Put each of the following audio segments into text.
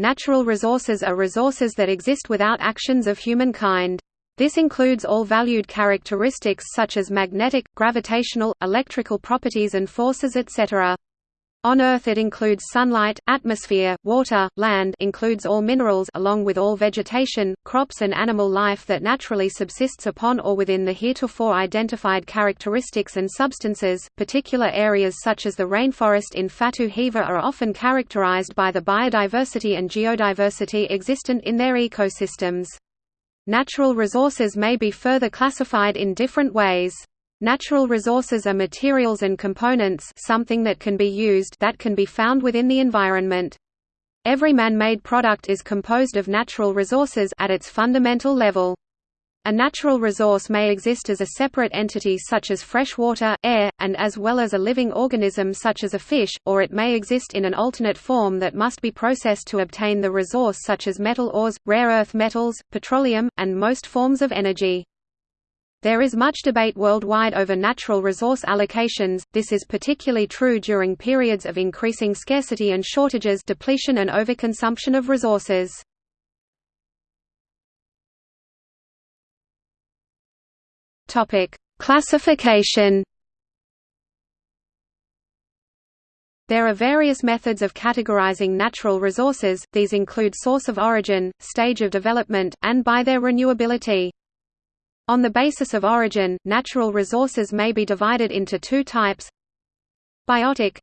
Natural resources are resources that exist without actions of humankind. This includes all valued characteristics such as magnetic, gravitational, electrical properties and forces etc. On Earth it includes sunlight, atmosphere, water, land includes all minerals along with all vegetation, crops and animal life that naturally subsists upon or within the heretofore identified characteristics and substances. Particular areas such as the rainforest in Fatu Hiva are often characterized by the biodiversity and geodiversity existent in their ecosystems. Natural resources may be further classified in different ways. Natural resources are materials and components something that can be used that can be found within the environment. Every man-made product is composed of natural resources at its fundamental level. A natural resource may exist as a separate entity such as fresh water, air, and as well as a living organism such as a fish, or it may exist in an alternate form that must be processed to obtain the resource such as metal ores, rare earth metals, petroleum, and most forms of energy. There is much debate worldwide over natural resource allocations, this is particularly true during periods of increasing scarcity and shortages depletion and overconsumption of resources. Classification There are various methods of categorizing natural resources, these include source of origin, stage of development, and by their renewability. On the basis of origin, natural resources may be divided into two types. Biotic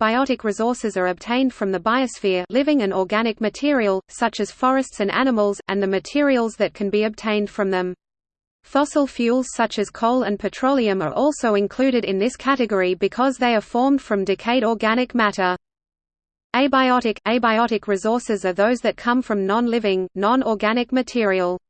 Biotic resources are obtained from the biosphere living and organic material, such as forests and animals, and the materials that can be obtained from them. Fossil fuels such as coal and petroleum are also included in this category because they are formed from decayed organic matter. Abiotic – Abiotic resources are those that come from non-living, non-organic material.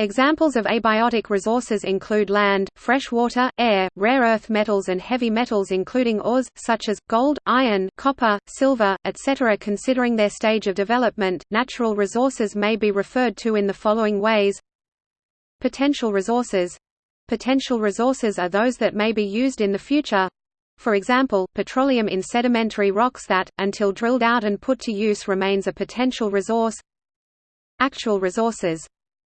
Examples of abiotic resources include land, fresh water, air, rare earth metals and heavy metals including ores, such as, gold, iron, copper, silver, etc. Considering their stage of development, natural resources may be referred to in the following ways Potential resources Potential resources are those that may be used in the future. For example, petroleum in sedimentary rocks that, until drilled out and put to use remains a potential resource Actual resources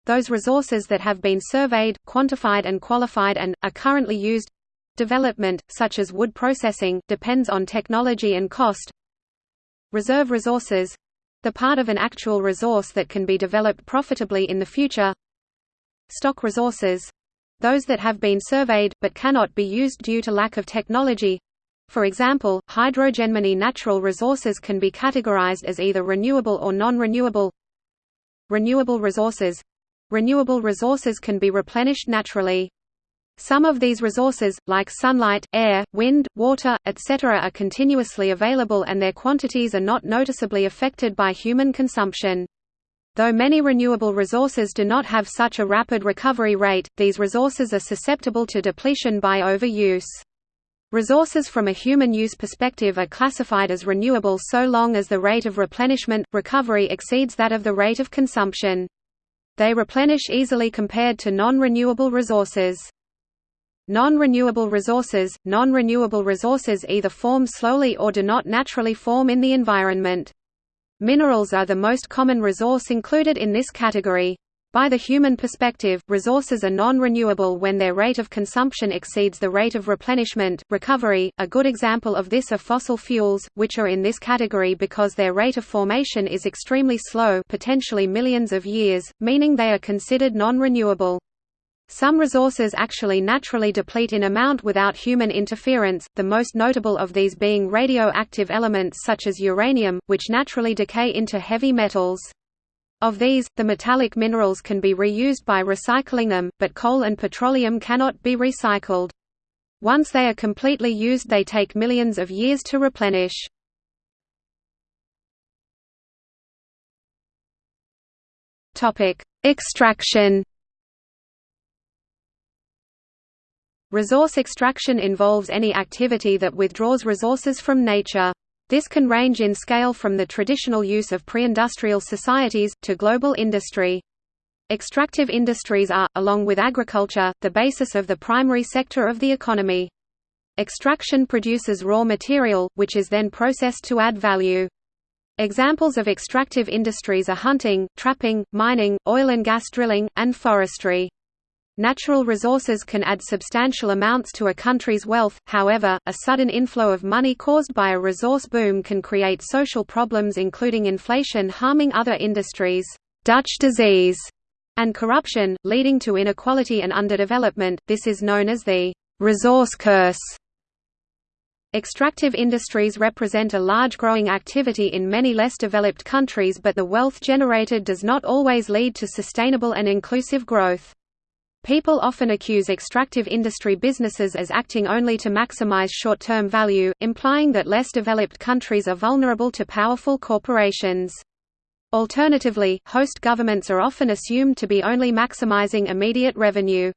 those resources that have been surveyed, quantified and qualified and, are currently used. Development, such as wood processing, depends on technology and cost. Reserve resources. The part of an actual resource that can be developed profitably in the future. Stock resources. Those that have been surveyed, but cannot be used due to lack of technology. For example, hydrogen. Many natural resources can be categorized as either renewable or non-renewable. Renewable resources Renewable resources can be replenished naturally. Some of these resources, like sunlight, air, wind, water, etc. are continuously available and their quantities are not noticeably affected by human consumption. Though many renewable resources do not have such a rapid recovery rate, these resources are susceptible to depletion by overuse. Resources from a human use perspective are classified as renewable so long as the rate of replenishment, recovery exceeds that of the rate of consumption. They replenish easily compared to non-renewable resources. Non-renewable resources – Non-renewable resources either form slowly or do not naturally form in the environment. Minerals are the most common resource included in this category. By the human perspective, resources are non-renewable when their rate of consumption exceeds the rate of replenishment, recovery. A good example of this are fossil fuels, which are in this category because their rate of formation is extremely slow, potentially millions of years, meaning they are considered non-renewable. Some resources actually naturally deplete in amount without human interference, the most notable of these being radioactive elements such as uranium, which naturally decay into heavy metals. Of these, the metallic minerals can be reused by recycling them, but coal and petroleum cannot be recycled. Once they are completely used they take millions of years to replenish. Extraction Resource extraction involves any activity that withdraws resources from nature. This can range in scale from the traditional use of pre-industrial societies, to global industry. Extractive industries are, along with agriculture, the basis of the primary sector of the economy. Extraction produces raw material, which is then processed to add value. Examples of extractive industries are hunting, trapping, mining, oil and gas drilling, and forestry. Natural resources can add substantial amounts to a country's wealth, however, a sudden inflow of money caused by a resource boom can create social problems including inflation harming other industries, Dutch disease, and corruption, leading to inequality and underdevelopment. This is known as the resource curse. Extractive industries represent a large growing activity in many less developed countries but the wealth generated does not always lead to sustainable and inclusive growth. People often accuse extractive industry businesses as acting only to maximize short-term value, implying that less developed countries are vulnerable to powerful corporations. Alternatively, host governments are often assumed to be only maximizing immediate revenue.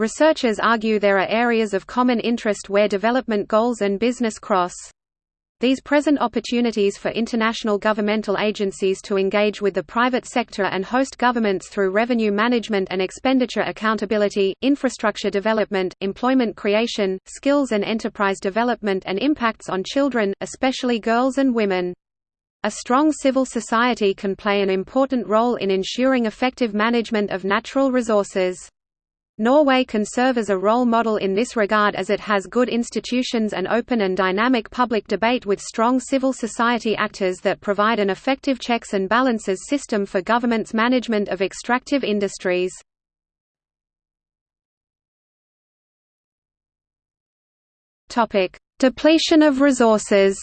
Researchers argue there are areas of common interest where development goals and business cross. These present opportunities for international governmental agencies to engage with the private sector and host governments through revenue management and expenditure accountability, infrastructure development, employment creation, skills and enterprise development and impacts on children, especially girls and women. A strong civil society can play an important role in ensuring effective management of natural resources. Norway can serve as a role model in this regard as it has good institutions and open and dynamic public debate with strong civil society actors that provide an effective checks and balances system for government's management of extractive industries. Depletion of resources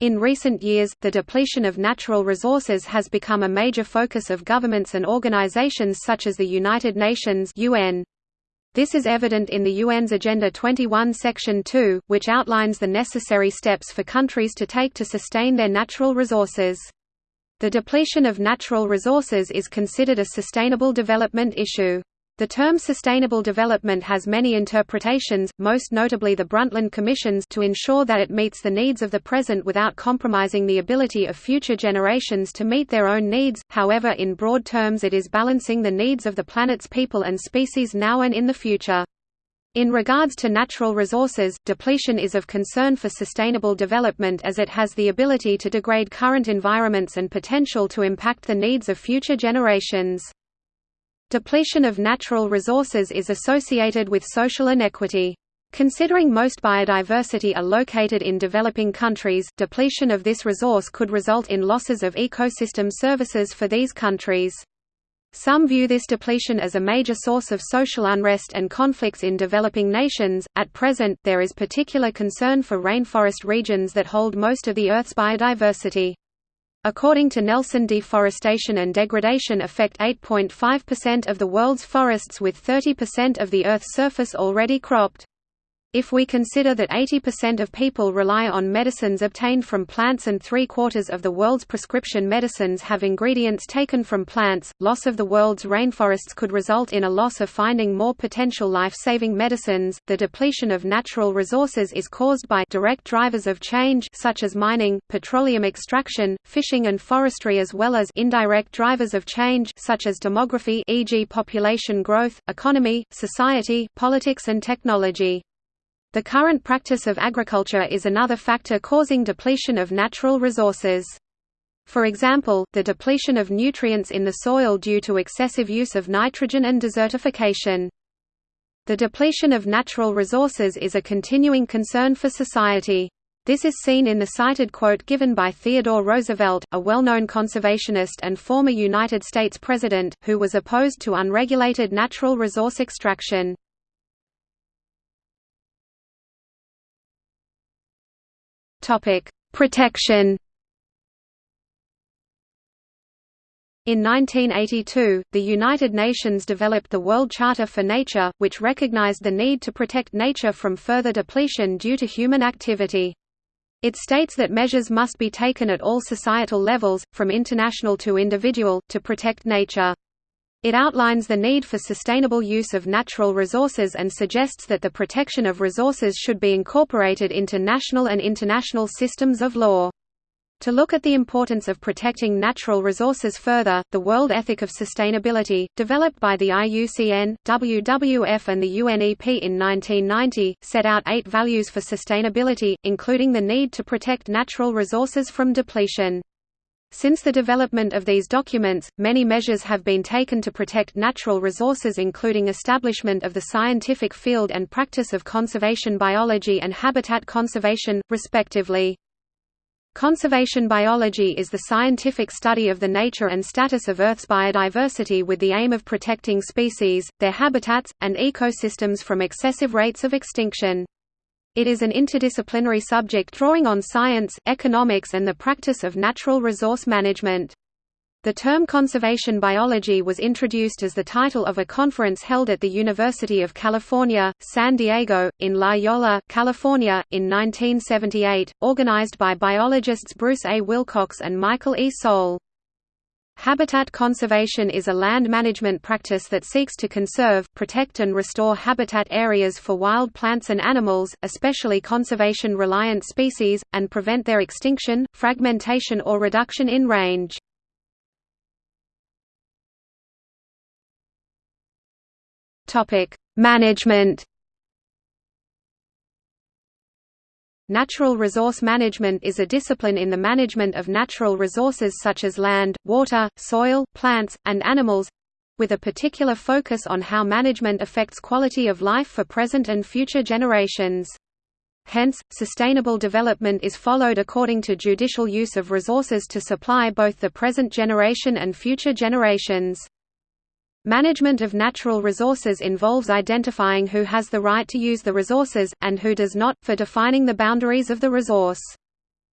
In recent years, the depletion of natural resources has become a major focus of governments and organizations such as the United Nations UN. This is evident in the UN's Agenda 21 Section 2, which outlines the necessary steps for countries to take to sustain their natural resources. The depletion of natural resources is considered a sustainable development issue. The term sustainable development has many interpretations, most notably the Brundtland Commission's to ensure that it meets the needs of the present without compromising the ability of future generations to meet their own needs, however in broad terms it is balancing the needs of the planet's people and species now and in the future. In regards to natural resources, depletion is of concern for sustainable development as it has the ability to degrade current environments and potential to impact the needs of future generations. Depletion of natural resources is associated with social inequity. Considering most biodiversity are located in developing countries, depletion of this resource could result in losses of ecosystem services for these countries. Some view this depletion as a major source of social unrest and conflicts in developing nations. At present, there is particular concern for rainforest regions that hold most of the Earth's biodiversity. According to Nelson deforestation and degradation affect 8.5% of the world's forests with 30% of the Earth's surface already cropped. If we consider that 80% of people rely on medicines obtained from plants and three-quarters of the world's prescription medicines have ingredients taken from plants, loss of the world's rainforests could result in a loss of finding more potential life-saving medicines. The depletion of natural resources is caused by direct drivers of change such as mining, petroleum extraction, fishing and forestry as well as indirect drivers of change such as demography e.g. population growth, economy, society, politics and technology. The current practice of agriculture is another factor causing depletion of natural resources. For example, the depletion of nutrients in the soil due to excessive use of nitrogen and desertification. The depletion of natural resources is a continuing concern for society. This is seen in the cited quote given by Theodore Roosevelt, a well-known conservationist and former United States President, who was opposed to unregulated natural resource extraction. Topic: Protection. In 1982, the United Nations developed the World Charter for Nature, which recognized the need to protect nature from further depletion due to human activity. It states that measures must be taken at all societal levels, from international to individual, to protect nature. It outlines the need for sustainable use of natural resources and suggests that the protection of resources should be incorporated into national and international systems of law. To look at the importance of protecting natural resources further, the World Ethic of Sustainability, developed by the IUCN, WWF and the UNEP in 1990, set out eight values for sustainability, including the need to protect natural resources from depletion. Since the development of these documents, many measures have been taken to protect natural resources including establishment of the scientific field and practice of conservation biology and habitat conservation, respectively. Conservation biology is the scientific study of the nature and status of Earth's biodiversity with the aim of protecting species, their habitats, and ecosystems from excessive rates of extinction. It is an interdisciplinary subject drawing on science, economics and the practice of natural resource management. The term conservation biology was introduced as the title of a conference held at the University of California, San Diego, in La Jolla, California, in 1978, organized by biologists Bruce A. Wilcox and Michael E. Soule. Habitat conservation is a land management practice that seeks to conserve, protect and restore habitat areas for wild plants and animals, especially conservation-reliant species, and prevent their extinction, fragmentation or reduction in range. Management. Natural resource management is a discipline in the management of natural resources such as land, water, soil, plants, and animals with a particular focus on how management affects quality of life for present and future generations. Hence, sustainable development is followed according to judicial use of resources to supply both the present generation and future generations. Management of natural resources involves identifying who has the right to use the resources, and who does not, for defining the boundaries of the resource.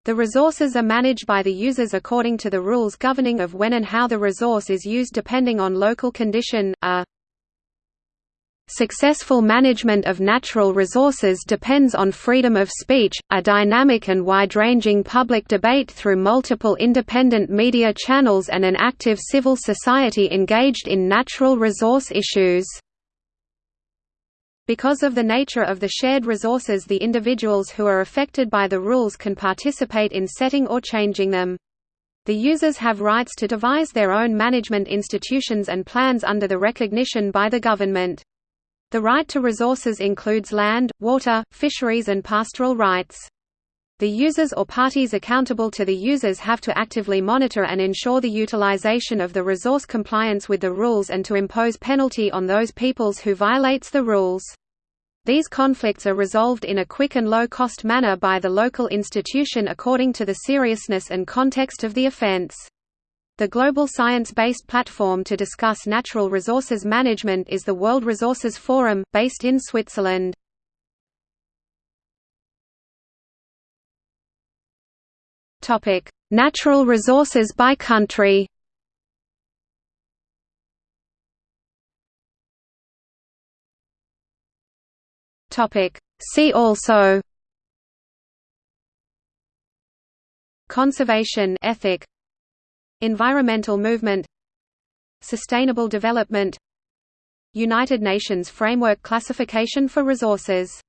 The resources are managed by the users according to the rules governing of when and how the resource is used depending on local condition. A Successful management of natural resources depends on freedom of speech, a dynamic and wide-ranging public debate through multiple independent media channels and an active civil society engaged in natural resource issues. Because of the nature of the shared resources the individuals who are affected by the rules can participate in setting or changing them. The users have rights to devise their own management institutions and plans under the recognition by the government. The right to resources includes land, water, fisheries and pastoral rights. The users or parties accountable to the users have to actively monitor and ensure the utilization of the resource compliance with the rules and to impose penalty on those peoples who violates the rules. These conflicts are resolved in a quick and low-cost manner by the local institution according to the seriousness and context of the offense. The global science-based platform to discuss natural resources management is the World Resources Forum, based in Switzerland. Natural resources by country See also Conservation ethic Environmental movement Sustainable development United Nations Framework Classification for Resources